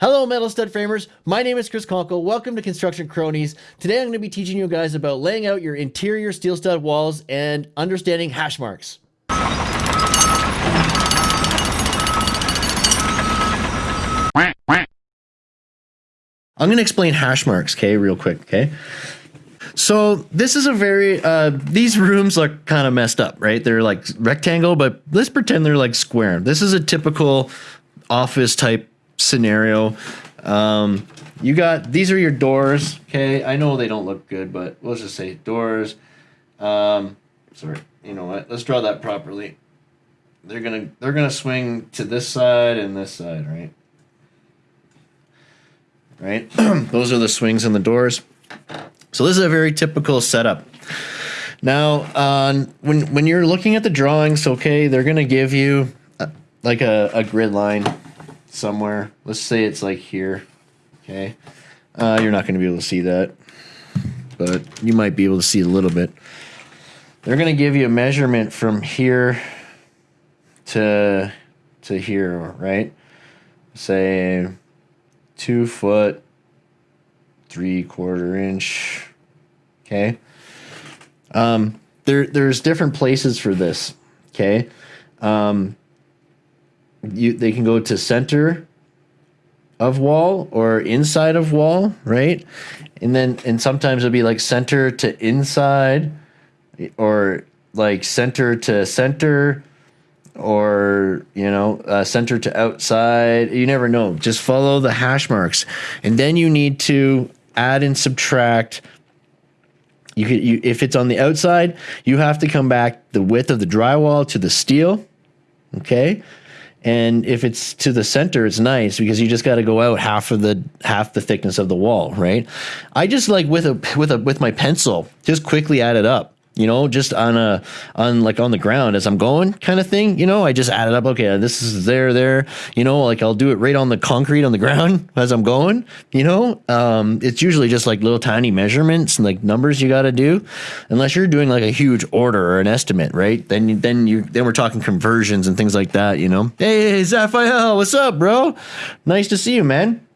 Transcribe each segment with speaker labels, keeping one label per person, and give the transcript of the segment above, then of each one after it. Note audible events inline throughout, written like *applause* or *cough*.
Speaker 1: Hello, metal stud framers. My name is Chris Conkle. Welcome to Construction Cronies. Today I'm going to be teaching you guys about laying out your interior steel stud walls and understanding hash marks. I'm going to explain hash marks, okay, real quick, okay? So this is a very uh, these rooms are kind of messed up, right? They're like rectangle, but let's pretend they're like square. This is a typical office type scenario. Um, you got these are your doors. Okay, I know they don't look good, but let's just say doors. Um, sorry, you know what? Let's draw that properly. They're gonna they're gonna swing to this side and this side, right? Right. *clears throat* Those are the swings and the doors. So this is a very typical setup. Now, uh, when when you're looking at the drawings, okay, they're gonna give you a, like a, a grid line somewhere. Let's say it's like here. Okay. Uh, you're not going to be able to see that, but you might be able to see a little bit. They're going to give you a measurement from here to to here, right? Say two foot, three quarter inch. Okay. Um, there, there's different places for this. Okay. Um, you they can go to center of wall or inside of wall, right? And then and sometimes it'll be like center to inside or like center to center or you know uh, center to outside. You never know. Just follow the hash marks. And then you need to add and subtract. You could you, if it's on the outside you have to come back the width of the drywall to the steel okay and if it's to the center, it's nice because you just got to go out half of the half the thickness of the wall, right? I just like with a with a with my pencil, just quickly add it up you know, just on a on like on the ground as I'm going kind of thing. You know, I just add it up. Okay, this is there, there. You know, like I'll do it right on the concrete on the ground *laughs* as I'm going. You know, um, it's usually just like little tiny measurements and like numbers you got to do, unless you're doing like a huge order or an estimate, right? Then then you then we're talking conversions and things like that. You know, hey Zaphael, what's up, bro? Nice to see you, man.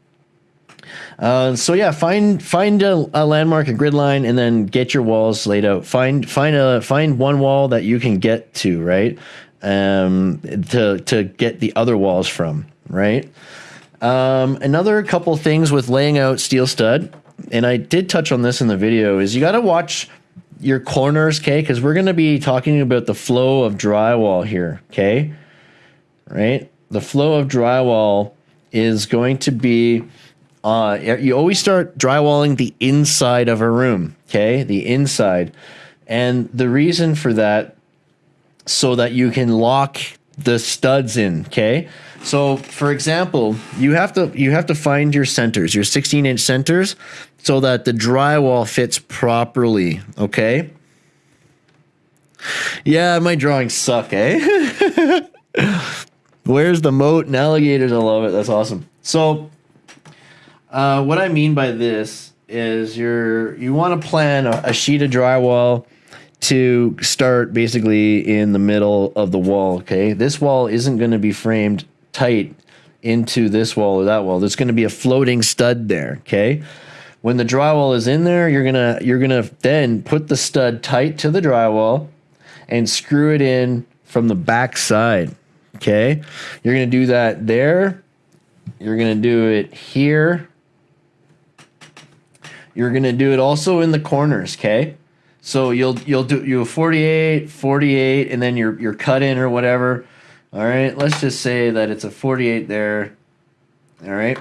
Speaker 1: Uh, so yeah, find find a, a, landmark, a grid line, and then get your walls laid out. Find find a find one wall that you can get to, right? Um, to to get the other walls from, right? Um, another couple things with laying out steel stud, and I did touch on this in the video, is you got to watch your corners, okay? Because we're going to be talking about the flow of drywall here, okay? Right? The flow of drywall is going to be uh, you always start drywalling the inside of a room, okay? The inside. And the reason for that, so that you can lock the studs in, okay? So, for example, you have to you have to find your centers, your 16 inch centers, so that the drywall fits properly, okay? Yeah, my drawings suck, eh? *laughs* Where's the moat and alligators? I love it. That's awesome. So uh, what I mean by this is you're you want to plan a, a sheet of drywall to start basically in the middle of the wall. Okay, this wall isn't going to be framed tight into this wall or that wall. There's going to be a floating stud there. Okay, when the drywall is in there, you're gonna you're gonna then put the stud tight to the drywall and screw it in from the back side. Okay, you're gonna do that there. You're gonna do it here you're going to do it also in the corners, okay? So you'll you'll do you 48, 48 and then your your cut in or whatever. All right? Let's just say that it's a 48 there. All right?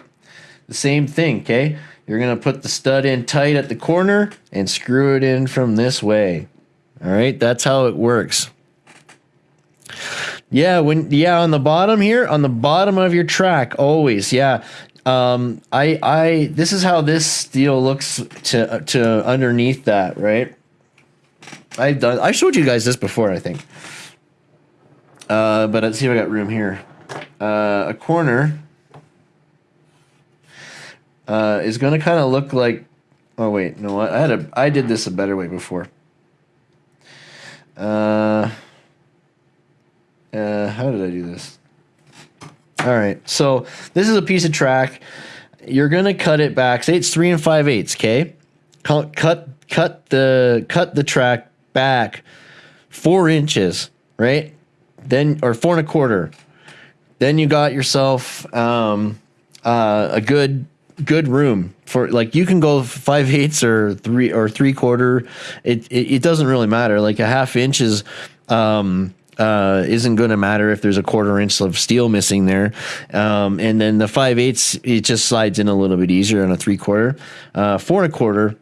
Speaker 1: The same thing, okay? You're going to put the stud in tight at the corner and screw it in from this way. All right? That's how it works. Yeah, when yeah, on the bottom here, on the bottom of your track, always, yeah. Um, I, I, this is how this steel looks to, to underneath that, right? I've done, I showed you guys this before, I think. Uh, but let's see if I got room here. Uh, a corner uh, is going to kind of look like. Oh wait, no? I had a. I did this a better way before. Uh, uh, how did I do this? All right. So this is a piece of track. You're gonna cut it back. Say it's three and five eighths. Okay. Cut cut cut the cut the track back four inches. Right. Then or four and a quarter. Then you got yourself um, uh, a good good room for like you can go five eighths or three or three quarter. It, it it doesn't really matter. Like a half inch is um uh, isn't going to matter if there's a quarter inch of steel missing there. Um, and then the five eighths, it just slides in a little bit easier on a three quarter. Uh, four and a quarter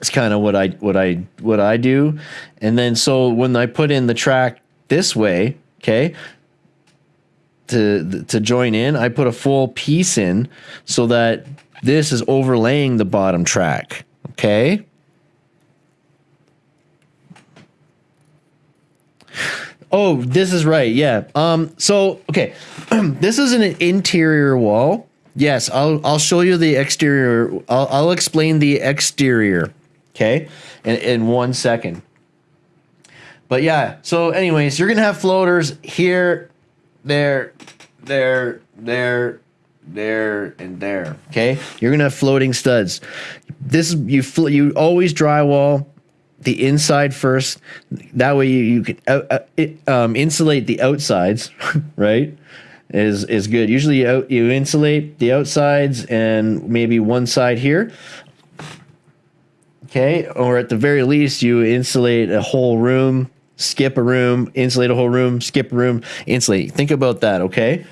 Speaker 1: It's kind of what I what I what I do. And then so when I put in the track this way, okay, to to join in, I put a full piece in so that this is overlaying the bottom track. Okay. Oh, this is right. Yeah. Um. So okay, *clears throat* this is an interior wall. Yes, I'll I'll show you the exterior. I'll I'll explain the exterior. Okay, in in one second. But yeah. So, anyways, you're gonna have floaters here, there, there, there, there, and there. Okay, you're gonna have floating studs. This you fl- you always drywall the inside first. That way you, you can uh, uh, it, um, insulate the outsides, *laughs* right? Is is good. Usually you, you insulate the outsides and maybe one side here. Okay, or at the very least you insulate a whole room, skip a room, insulate a whole room, skip a room, insulate. Think about that, okay?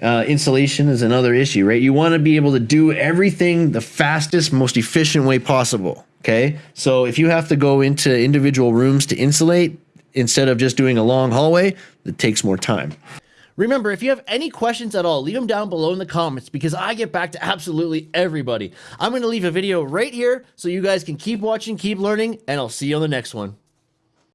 Speaker 1: Uh, insulation is another issue, right? You want to be able to do everything the fastest, most efficient way possible. Okay. So if you have to go into individual rooms to insulate instead of just doing a long hallway, it takes more time.
Speaker 2: Remember, if you have any questions at all, leave them down below in the comments because I get back to absolutely everybody. I'm going to leave a video right here so you guys can keep watching, keep learning, and I'll see you on the next one.